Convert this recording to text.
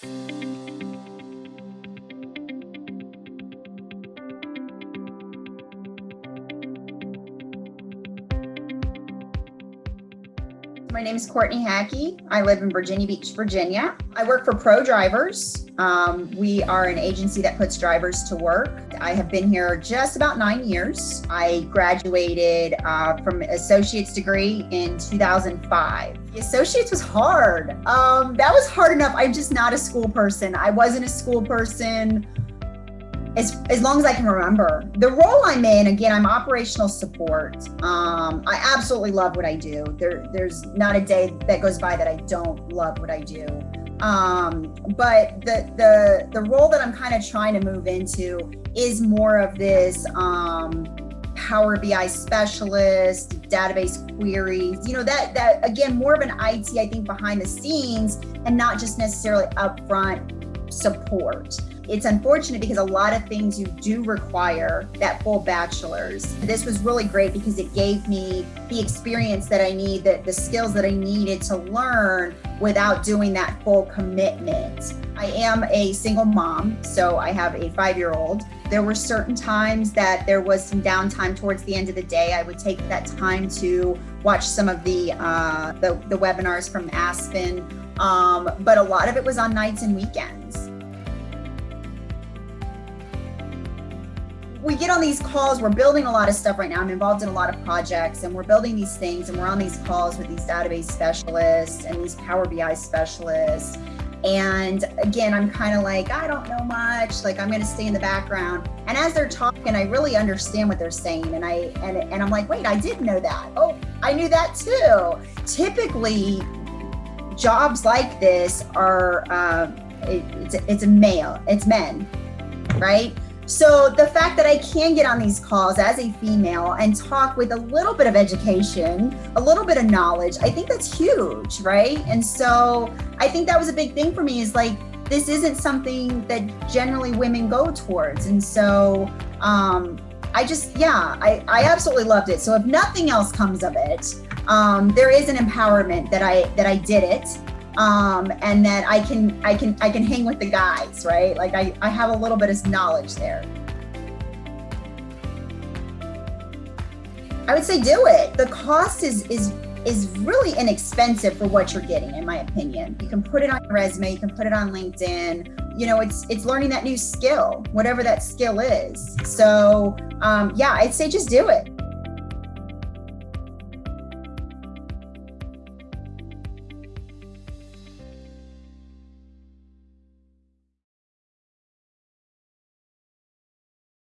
Thank you. My name is Courtney Hackey. I live in Virginia Beach, Virginia. I work for Pro Drivers. Um, we are an agency that puts drivers to work. I have been here just about nine years. I graduated uh, from associate's degree in 2005. The associates was hard. Um, that was hard enough. I'm just not a school person. I wasn't a school person as, as long as I can remember. The role I'm in, again, I'm operational support. Um, I absolutely love what I do. There, there's not a day that goes by that I don't love what I do. Um, but the, the, the role that I'm kind of trying to move into is more of this um, Power BI specialist, database queries, you know, that, that again, more of an IT, I think, behind the scenes and not just necessarily upfront support. It's unfortunate because a lot of things you do require that full bachelor's. This was really great because it gave me the experience that I need, the, the skills that I needed to learn without doing that full commitment. I am a single mom, so I have a five-year-old. There were certain times that there was some downtime towards the end of the day. I would take that time to watch some of the, uh, the, the webinars from Aspen, um, but a lot of it was on nights and weekends. We get on these calls, we're building a lot of stuff right now. I'm involved in a lot of projects and we're building these things and we're on these calls with these database specialists and these Power BI specialists. And again, I'm kind of like, I don't know much, like I'm going to stay in the background. And as they're talking, I really understand what they're saying. And I, and, and I'm like, wait, I did know that. Oh, I knew that too. Typically jobs like this are, uh, it, it's, it's a male, it's men, right? So the fact that I can get on these calls as a female and talk with a little bit of education, a little bit of knowledge, I think that's huge, right? And so I think that was a big thing for me is like, this isn't something that generally women go towards. And so um, I just, yeah, I, I absolutely loved it. So if nothing else comes of it, um, there is an empowerment that I, that I did it um, and that I can I can I can hang with the guys, right? Like I, I have a little bit of knowledge there. I would say do it. The cost is is is really inexpensive for what you're getting, in my opinion. You can put it on your resume, you can put it on LinkedIn. You know, it's it's learning that new skill, whatever that skill is. So um, yeah, I'd say just do it.